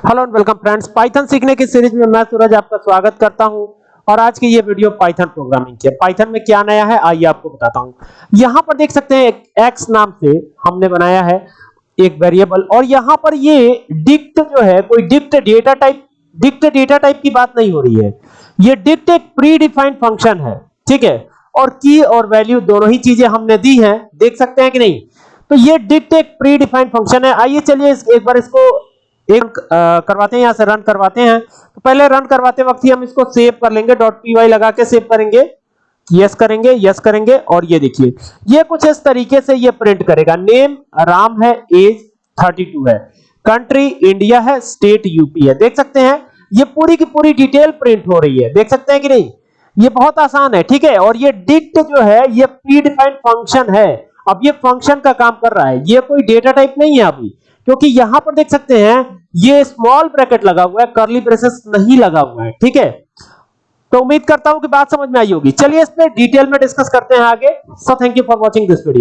Hello and welcome friends Python सीखने की series में मैं सूरज आपका स्वागत करता हूँ। और आज की ये वीडियो पाइथन प्रोग्रामिंग की है। पाइथन में क्या नया है, आइए आपको बताता हूँ। यहाँ पर देख सकते हैं एक एक्स नाम से हमने बनाया है एक वेरिएबल और यहाँ पर ये डिक्ट जो है, कोई dict data type dict data type की बात नहीं हो रही है। ये डिक्ट एक प्री डिफाइंड फ़ंक्शन है, ठीक है? और की और वैल्यू दोनों ही चीज़ें हमने दी हैं। देख सकते हैं कि नहीं? तो ये डिक्ट एक प्री डिफाइंड फ़ंक्शन है। आइए चलिए एक बार इसको एक करवाते हैं, यहाँ से रन करवाते हैं। तो पहले रन करवाते वक्त ही हम इसको सेव कर लेंगे डॉट पी लगा के सेव करेंगे। यस करेंगे यस करेंगे, और ये देखिए। ये कुछ इस तरीके से ये प्रिंट करेगा। नेम राम है एज 32 है। कंट्री इंडिया है स्टेट यूपी है। देख सकते हैं, ये पूरी की पूरी डिटेल प्रिंट हो रही है। देख सकते हैं कि नहीं? ये बहुत आसान है, ठीक है? और ये डिक्ट जो है, ये प्री डिफाइंड फ़ंक्शन है। अब ये फ़ंक्शन का काम कर रहा है। ये कोई डेटा टाइप नहीं है अभी, क्योंकि यहाँ पर देख सकते हैं ये स्मॉल ब्रैकेट लगा हुआ है करली ब्रेसेस नहीं लगा हुआ है, ठीक है? तो उम्मीद करता हूँ कि बात समझ में आई होगी। चलिए इस डिटेल में डिस्कस करते हैं आगे। So thank you for watching this video